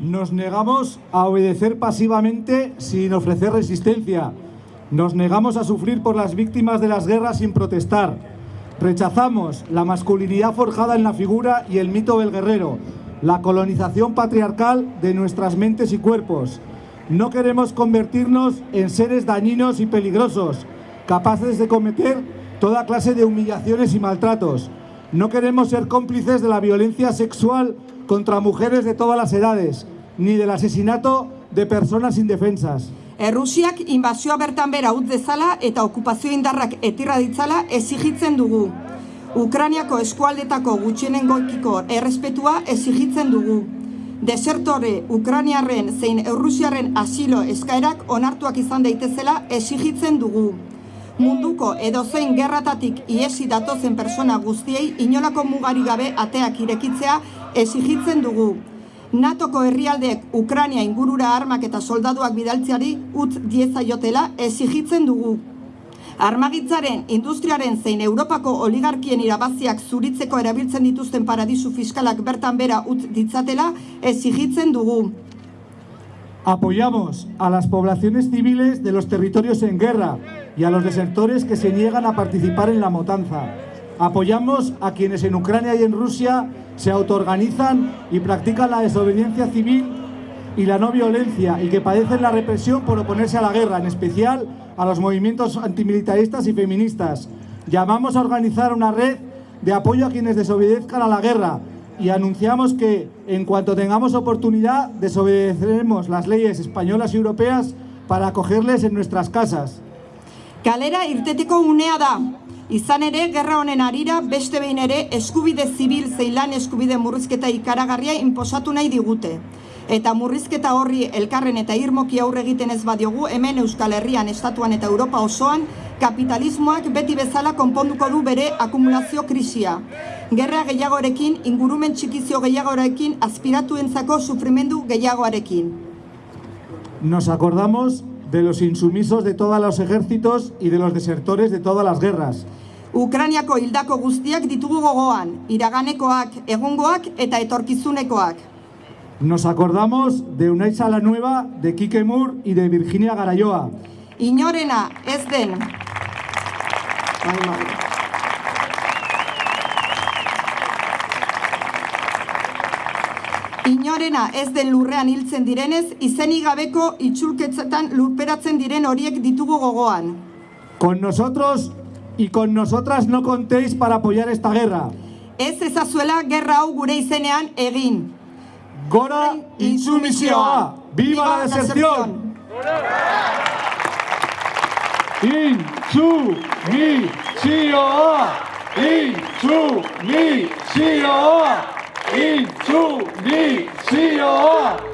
Nos negamos a obedecer pasivamente sin ofrecer resistencia. Nos negamos a sufrir por las víctimas de las guerras sin protestar. Rechazamos la masculinidad forjada en la figura y el mito del guerrero, la colonización patriarcal de nuestras mentes y cuerpos. No queremos convertirnos en seres dañinos y peligrosos, capaces de cometer toda clase de humillaciones y maltratos. No queremos ser cómplices de la violencia sexual contra mujeres de todas las edades, ni del asesinato de personas indefensas. Errusiak inbazioa bertan bera utz dezala eta okupazio indarrak etirra ditzala ezigitzen dugu. Ukraniako eskualdetako gutxienengoekiko errespetua ezigitzen dugu. Desertore Ukraniarren zein Errusiarren asilo eskaerak onartuak izan daitezela ezigitzen dugu. Munduko edozein gerratatik iesi datozen persona guztiei inolako mugari gabe ateak irekitzea ezigitzen dugu. NATOko herrialdeek Ukrania ingurura armak eta soldaduak bidaltzeari utz diezaiotela ezigitzen dugu. Armagitzaren, industriaren zein Europako oligarkien irabaziak zuritzeko erabiltzen dituzten paradisu fiskalak bertan bera utz ditzatela ezigitzen dugu. Apoyamos a las poblaciones civiles de los territorios en guerra y a los desertores que se niegan a participar en la matanza. Apoyamos a quienes en Ucrania y en Rusia se autoorganizan y practican la desobediencia civil y la no violencia y que padecen la represión por oponerse a la guerra, en especial a los movimientos antimilitaristas y feministas. Llamamos a organizar una red de apoyo a quienes desobedezcan a la guerra y anunciamos que en cuanto tengamos oportunidad desobedeceremos las leyes españolas y europeas para acogerles en nuestras casas. Kalera irteteko unea da. Izan ere, gerra honen arira, beste behin ere, eskubide zibil zeilan eskubide murrizketa ikaragarria inposatu nahi digute. Eta murrizketa horri elkarren eta irmoki aurre egiten ez badiogu, hemen Euskal Herrian, Estatuan eta Europa osoan, kapitalismoak beti bezala konponduko du bere akumulazio krisia. Gerra gehiagorekin, ingurumen txikizio gehiagorekin, aspiratuentzako sufrimendu gehiagoarekin. Nos acordamos de los insumisos de todos los ejércitos y de los desertores de todas las guerras. Ukraniako hildako guztiak ditugu gogoan, iraganekoak, egungoak eta etorkizunekoak. Nos acordamos de Unai Nueva, de Kike Moore y de Virginia Garayoa. Inorena ez den. Madre. Inorena ez den lurrean hiltzen direnez, izenik gabeko itxulketzetan lurperatzen diren horiek ditugu gogoan. Con nosotros y con nosotras no contéis para apoyar esta guerra. Ez ezazuela gerra hau gure izenean egin. Gora insumisioa! Viva la deserción! 祝你西游！